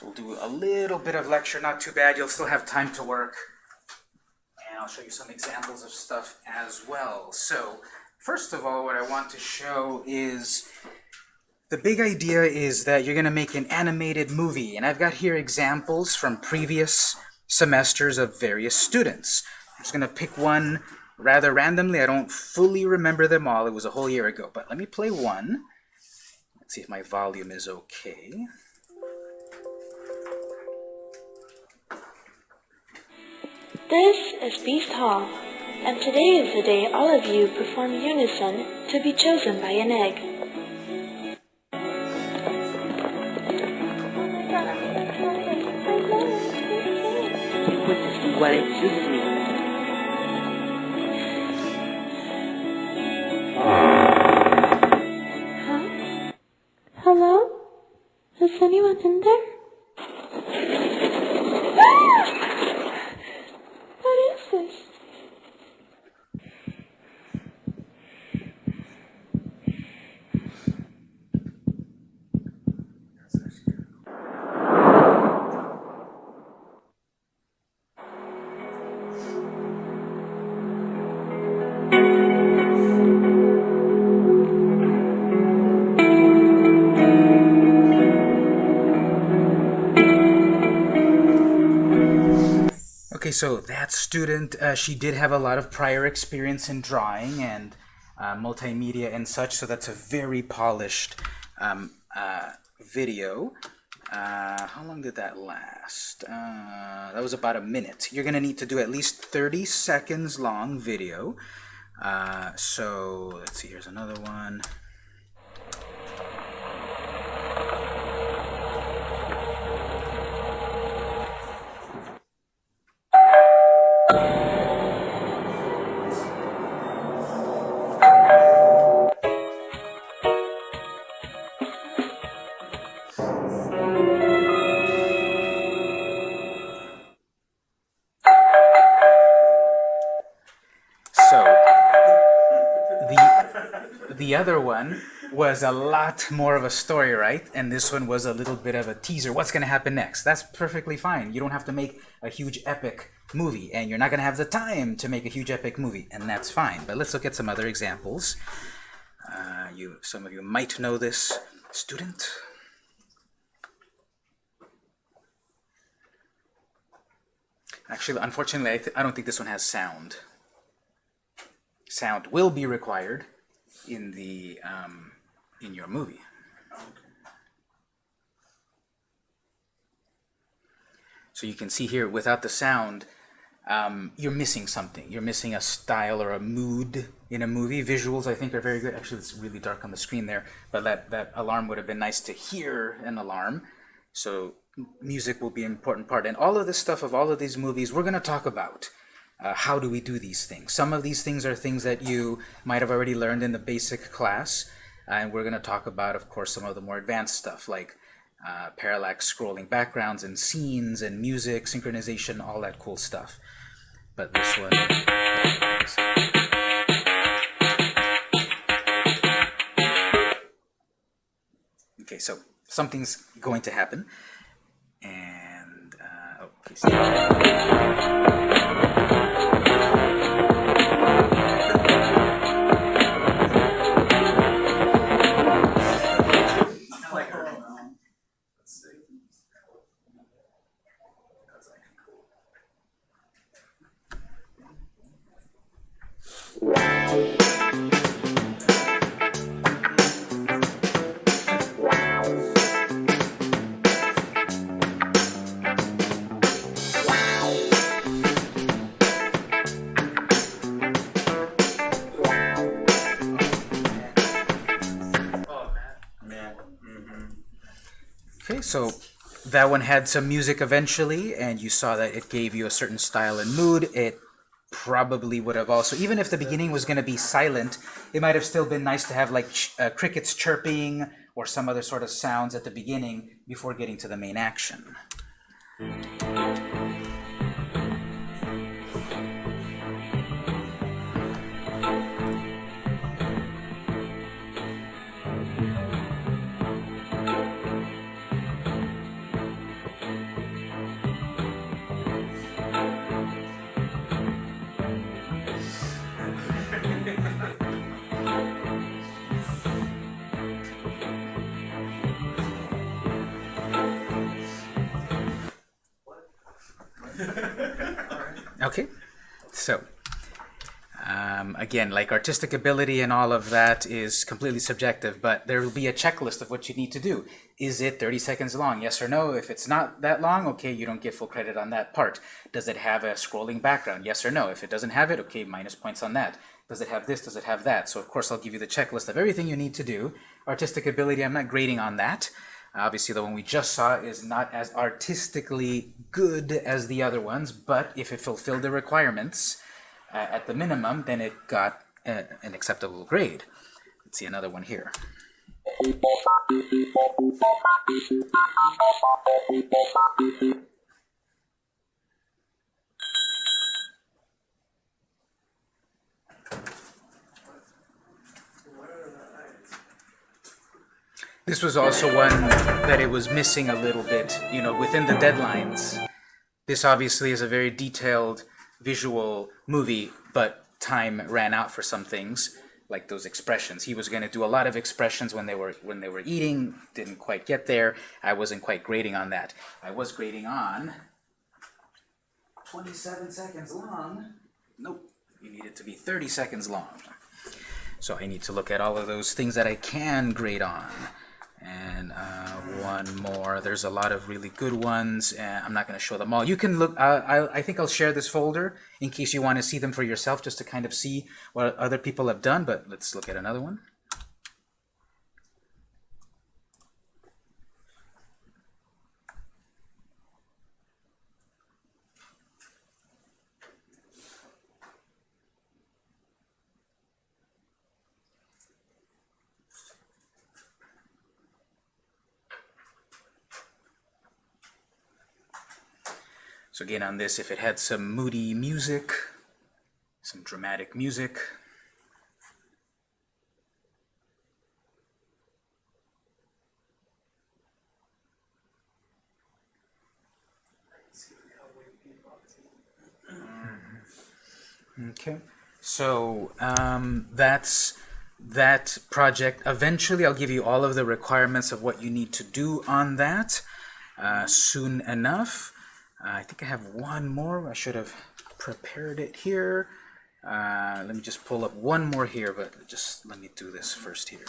So we'll do a little bit of lecture, not too bad. You'll still have time to work. And I'll show you some examples of stuff as well. So first of all, what I want to show is the big idea is that you're going to make an animated movie. And I've got here examples from previous semesters of various students. I'm just going to pick one rather randomly. I don't fully remember them all. It was a whole year ago. But let me play one. Let's see if my volume is okay. This is Beast Hall, and today is the day all of you perform unison to be chosen by an egg. Questo è uguale, chiudimi. Huh? Hello? Is anyone in there? So that student, uh, she did have a lot of prior experience in drawing and uh, multimedia and such, so that's a very polished um, uh, video. Uh, how long did that last? Uh, that was about a minute. You're going to need to do at least 30 seconds long video. Uh, so let's see, here's another one. Other one was a lot more of a story, right? And this one was a little bit of a teaser. What's going to happen next? That's perfectly fine. You don't have to make a huge epic movie, and you're not going to have the time to make a huge epic movie, and that's fine. But let's look at some other examples. Uh, you, some of you might know this student. Actually, unfortunately, I, I don't think this one has sound sound will be required in the um, in your movie. So you can see here, without the sound, um, you're missing something. You're missing a style or a mood in a movie. Visuals, I think, are very good. Actually, it's really dark on the screen there, but that, that alarm would have been nice to hear an alarm. So music will be an important part. And all of this stuff of all of these movies, we're going to talk about. Uh, how do we do these things? Some of these things are things that you might have already learned in the basic class, and we're going to talk about, of course, some of the more advanced stuff like uh, parallax scrolling backgrounds and scenes and music, synchronization, all that cool stuff. But this one... Okay, so something's going to happen. And, uh, oh. Okay, so that one had some music eventually, and you saw that it gave you a certain style and mood. It probably would have also, even if the beginning was going to be silent, it might have still been nice to have like ch uh, crickets chirping or some other sort of sounds at the beginning before getting to the main action. okay, so um, again, like artistic ability and all of that is completely subjective, but there will be a checklist of what you need to do. Is it 30 seconds long? Yes or no? If it's not that long, okay, you don't get full credit on that part. Does it have a scrolling background? Yes or no? If it doesn't have it, okay, minus points on that. Does it have this? Does it have that? So of course I'll give you the checklist of everything you need to do. Artistic ability, I'm not grading on that. Obviously, the one we just saw is not as artistically good as the other ones, but if it fulfilled the requirements uh, at the minimum, then it got uh, an acceptable grade. Let's see another one here. This was also one that it was missing a little bit, you know, within the deadlines. This obviously is a very detailed visual movie, but time ran out for some things, like those expressions. He was going to do a lot of expressions when they were when they were eating, didn't quite get there. I wasn't quite grading on that. I was grading on 27 seconds long. Nope, you need it to be 30 seconds long. So I need to look at all of those things that I can grade on. And uh, one more. There's a lot of really good ones, and I'm not going to show them all. You can look. Uh, I, I think I'll share this folder in case you want to see them for yourself, just to kind of see what other people have done. But let's look at another one. So again, on this, if it had some moody music, some dramatic music, Okay, so um, that's that project. Eventually, I'll give you all of the requirements of what you need to do on that uh, soon enough. Uh, I think I have one more. I should have prepared it here. Uh, let me just pull up one more here, but just let me do this first here.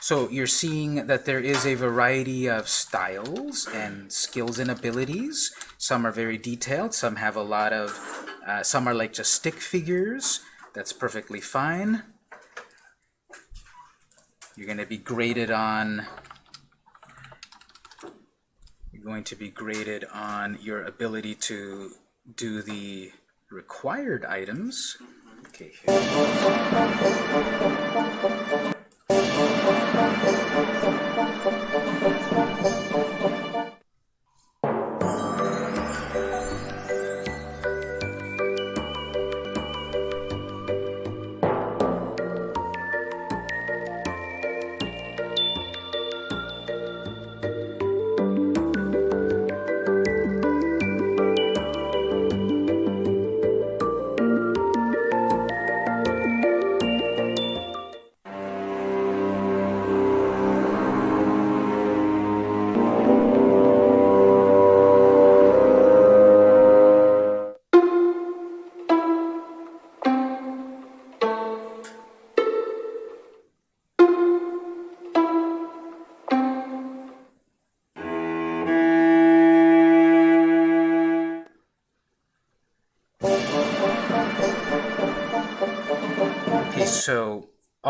So you're seeing that there is a variety of styles and skills and abilities. Some are very detailed, some have a lot of, uh, some are like just stick figures. That's perfectly fine. You're going to be graded on going to be graded on your ability to do the required items. Mm-hmm. Okay, here.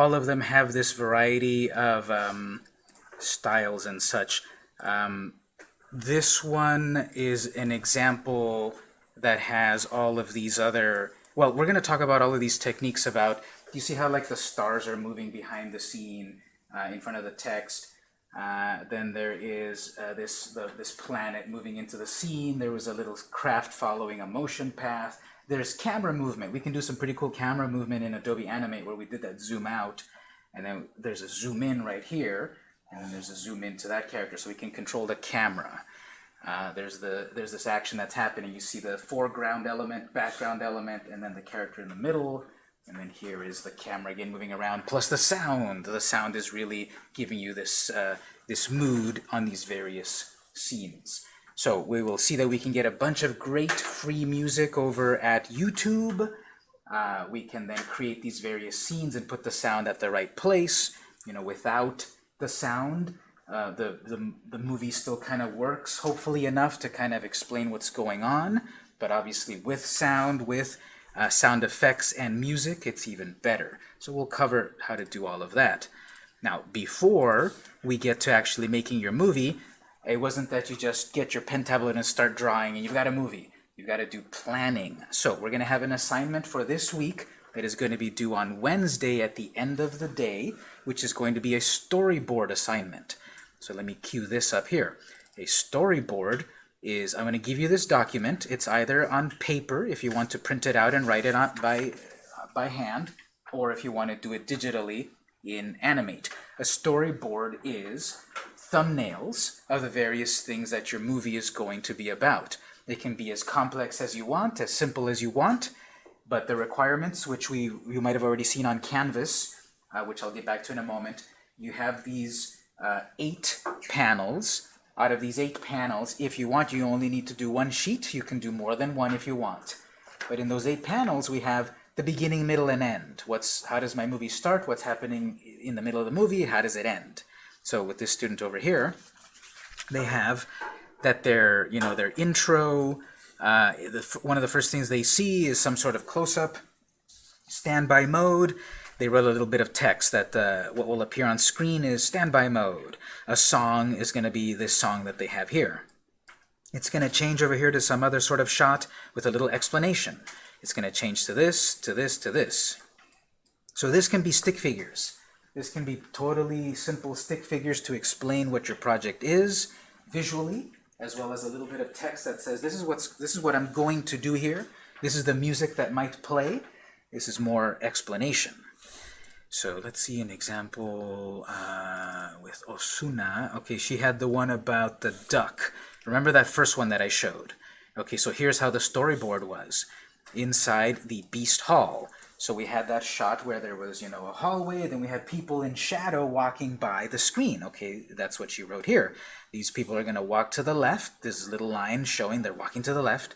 All of them have this variety of um, styles and such. Um, this one is an example that has all of these other, well, we're going to talk about all of these techniques about, you see how like the stars are moving behind the scene uh, in front of the text? Uh, then there is uh, this the, this planet moving into the scene. There was a little craft following a motion path. There's camera movement. We can do some pretty cool camera movement in Adobe Animate where we did that zoom out. And then there's a zoom in right here. And then there's a zoom into that character so we can control the camera. Uh, there's the there's this action that's happening. You see the foreground element, background element, and then the character in the middle. And then here is the camera again moving around, plus the sound. The sound is really giving you this uh, this mood on these various scenes. So we will see that we can get a bunch of great free music over at YouTube. Uh, we can then create these various scenes and put the sound at the right place. You know, without the sound, uh, the, the, the movie still kind of works, hopefully enough to kind of explain what's going on. But obviously with sound, with uh, sound effects and music, it's even better. So we'll cover how to do all of that. Now, before we get to actually making your movie, it wasn't that you just get your pen tablet and start drawing and you've got a movie. You've got to do planning. So we're going to have an assignment for this week that is going to be due on Wednesday at the end of the day, which is going to be a storyboard assignment. So let me cue this up here. A storyboard is, I'm going to give you this document. It's either on paper, if you want to print it out and write it on by, by hand, or if you want to do it digitally in Animate. A storyboard is thumbnails of the various things that your movie is going to be about. They can be as complex as you want, as simple as you want, but the requirements, which we you might have already seen on Canvas, uh, which I'll get back to in a moment, you have these uh, eight panels. Out of these eight panels, if you want, you only need to do one sheet. You can do more than one if you want. But in those eight panels, we have the beginning, middle, and end. What's How does my movie start? What's happening in the middle of the movie? How does it end? So with this student over here, they have that their, you know, their intro, uh, the, one of the first things they see is some sort of close-up, standby mode. They wrote a little bit of text that uh, what will appear on screen is standby mode. A song is going to be this song that they have here. It's going to change over here to some other sort of shot with a little explanation. It's going to change to this, to this, to this. So this can be stick figures. This can be totally simple stick figures to explain what your project is visually, as well as a little bit of text that says this is what's this is what I'm going to do here. This is the music that might play. This is more explanation. So let's see an example uh, with Osuna. Okay, she had the one about the duck. Remember that first one that I showed? Okay, so here's how the storyboard was. Inside the Beast Hall. So we had that shot where there was, you know, a hallway, then we had people in shadow walking by the screen. Okay, that's what she wrote here. These people are going to walk to the left. This little line showing they're walking to the left.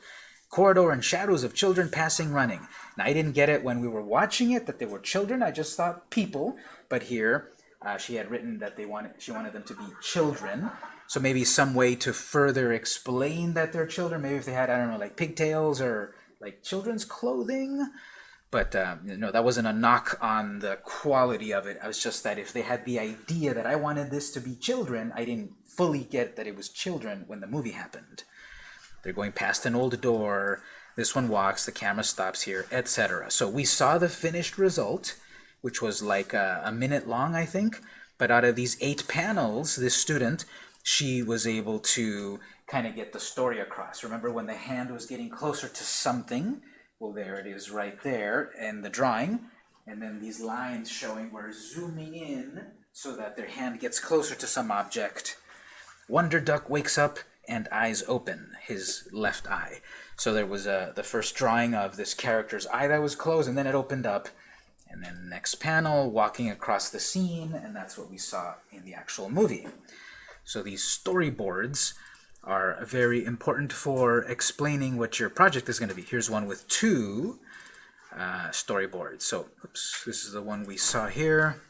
Corridor and shadows of children passing, running. Now, I didn't get it when we were watching it that they were children. I just thought people. But here, uh, she had written that they wanted she wanted them to be children. So maybe some way to further explain that they're children. Maybe if they had, I don't know, like pigtails or like children's clothing. But uh, you know, that wasn't a knock on the quality of it. I was just that if they had the idea that I wanted this to be children, I didn't fully get that it was children when the movie happened. They're going past an old door. This one walks. The camera stops here, etc. So we saw the finished result, which was like a, a minute long, I think. But out of these eight panels, this student, she was able to kind of get the story across. Remember when the hand was getting closer to something? Well, there it is right there in the drawing. And then these lines showing we're zooming in so that their hand gets closer to some object. Wonder Duck wakes up and eyes open, his left eye. So there was a, the first drawing of this character's eye that was closed, and then it opened up. And then next panel, walking across the scene, and that's what we saw in the actual movie. So these storyboards are very important for explaining what your project is going to be. Here's one with two uh, storyboards. So, oops, this is the one we saw here.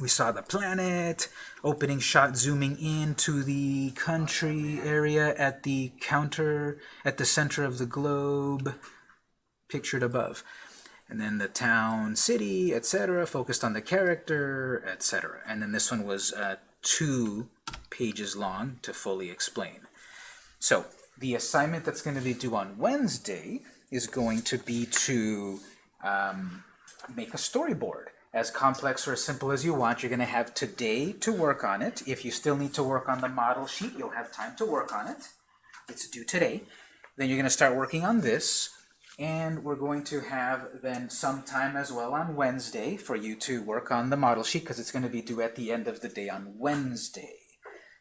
We saw the planet, opening shot zooming in to the country area at the counter, at the center of the globe, pictured above. And then the town, city, etc., focused on the character, etc. And then this one was uh, two pages long to fully explain. So the assignment that's going to be due on Wednesday is going to be to um, make a storyboard. As complex or as simple as you want, you're going to have today to work on it. If you still need to work on the model sheet, you'll have time to work on it. It's due today. Then you're going to start working on this. And we're going to have then some time as well on Wednesday for you to work on the model sheet because it's going to be due at the end of the day on Wednesday.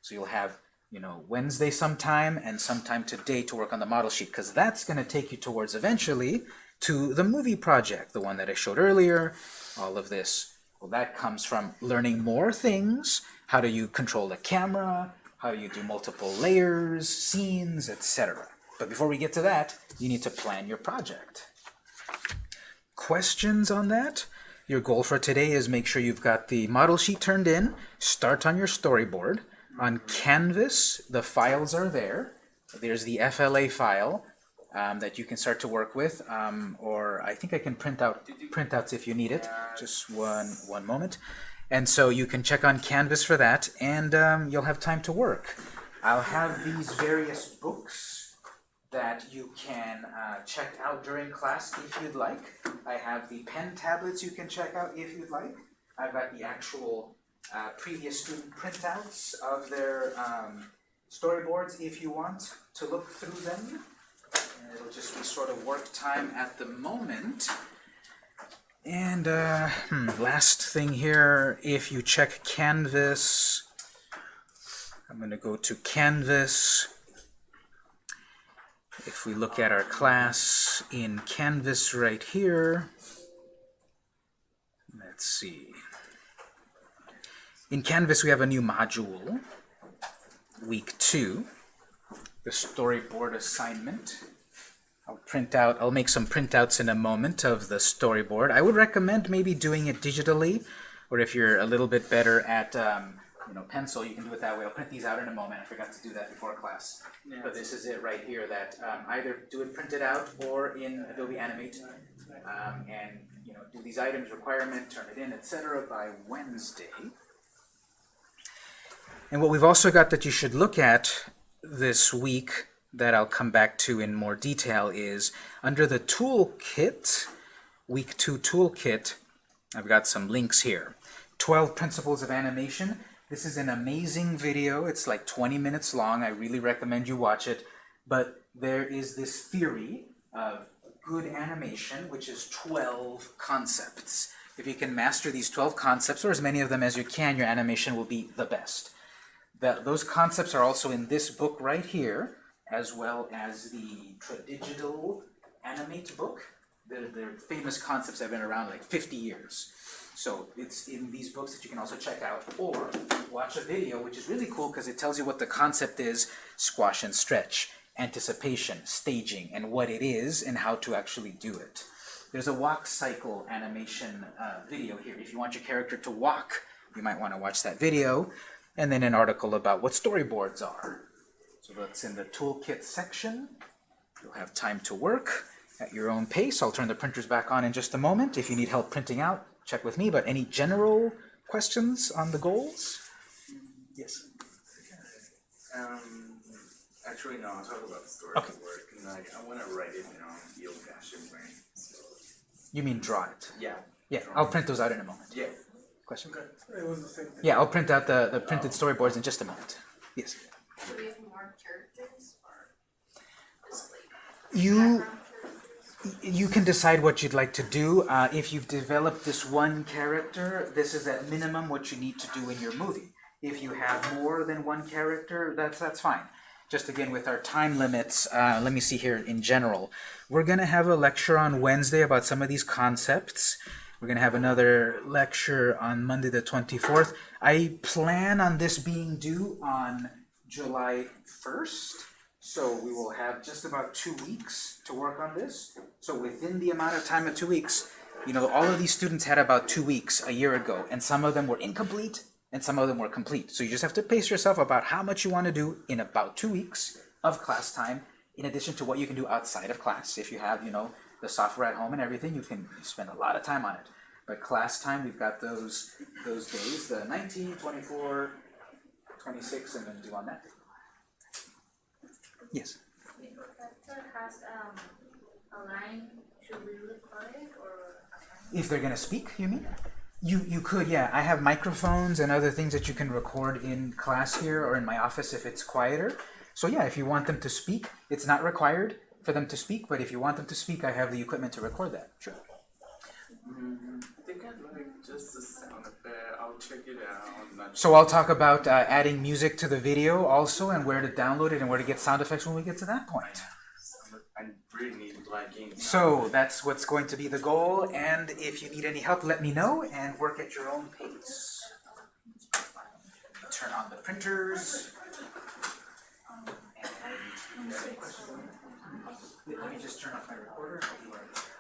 So you'll have, you know, Wednesday sometime and sometime today to work on the model sheet because that's going to take you towards eventually to the movie project, the one that I showed earlier, all of this. Well, that comes from learning more things. How do you control the camera? how do you do multiple layers, scenes, etc. But before we get to that, you need to plan your project. Questions on that? Your goal for today is make sure you've got the model sheet turned in, start on your storyboard. On Canvas, the files are there. There's the FLA file um, that you can start to work with, um, or I think I can print out printouts if you need it. Just one one moment. And so you can check on Canvas for that, and um, you'll have time to work. I'll have these various books that you can uh, check out during class if you'd like. I have the pen tablets you can check out if you'd like. I've got the actual uh, previous student printouts of their um, storyboards if you want to look through them. And it'll just be sort of work time at the moment. And uh, hmm, last thing here, if you check Canvas, I'm going to go to Canvas. If we look at our class in Canvas right here, let's see. In Canvas, we have a new module, week two, the storyboard assignment. I'll print out, I'll make some printouts in a moment of the storyboard. I would recommend maybe doing it digitally, or if you're a little bit better at um, you know, pencil, you can do it that way. I'll print these out in a moment. I forgot to do that before class. But this is it right here that um, either do it printed out or in Adobe Animate. Um, and you know, do these items, requirement, turn it in, etc. by Wednesday. And what we've also got that you should look at this week that I'll come back to in more detail is under the toolkit, week two toolkit, I've got some links here. 12 principles of animation. This is an amazing video. It's like 20 minutes long. I really recommend you watch it. But there is this theory of good animation, which is 12 concepts. If you can master these 12 concepts, or as many of them as you can, your animation will be the best. That, those concepts are also in this book right here, as well as the Tradigital Animate book. They're, they're famous concepts that have been around like 50 years. So it's in these books that you can also check out, or watch a video, which is really cool because it tells you what the concept is, squash and stretch, anticipation, staging, and what it is, and how to actually do it. There's a walk cycle animation uh, video here. If you want your character to walk, you might want to watch that video. And then an article about what storyboards are. So that's in the toolkit section. You'll have time to work at your own pace. I'll turn the printers back on in just a moment. If you need help printing out, check with me. But any general questions on the goals? Yes. Um, actually, no, I'll talk about the story Okay. work, and like, I wanna write it down the old fashioned way, so, You mean draw it? yeah. Yeah, I'll print those out in a moment. Yeah. Question? It was the same thing. Yeah, I'll print out the, the printed storyboards in just a moment. Yes. Do we have more characters or just like You characters? you can decide what you'd like to do. Uh, if you've developed this one character, this is at minimum what you need to do in your movie. If you have more than one character, that's that's fine. Just again with our time limits, uh, let me see here in general. We're gonna have a lecture on Wednesday about some of these concepts. We're gonna have another lecture on Monday the 24th. I plan on this being due on July 1st. So we will have just about two weeks to work on this. So within the amount of time of two weeks, you know, all of these students had about two weeks a year ago, and some of them were incomplete, and some of them were complete. So you just have to pace yourself about how much you want to do in about two weeks of class time, in addition to what you can do outside of class. If you have, you know, the software at home and everything, you can spend a lot of time on it. But class time, we've got those those days, the 19, 24, 26, and then do on that. Yes. The professor has um a line, should we record it or? If they're gonna speak, you mean? You you could, yeah. I have microphones and other things that you can record in class here or in my office if it's quieter. So yeah, if you want them to speak, it's not required for them to speak, but if you want them to speak, I have the equipment to record that. Sure. Mm, I think I'd like just the sound effect, I'll check it out, So I'll talk about uh, adding music to the video also and where to download it and where to get sound effects when we get to that point. Really. So that's what's going to be the goal, and if you need any help, let me know and work at your own pace. Turn on the printers. Let me just turn off my recorder I'll be right back.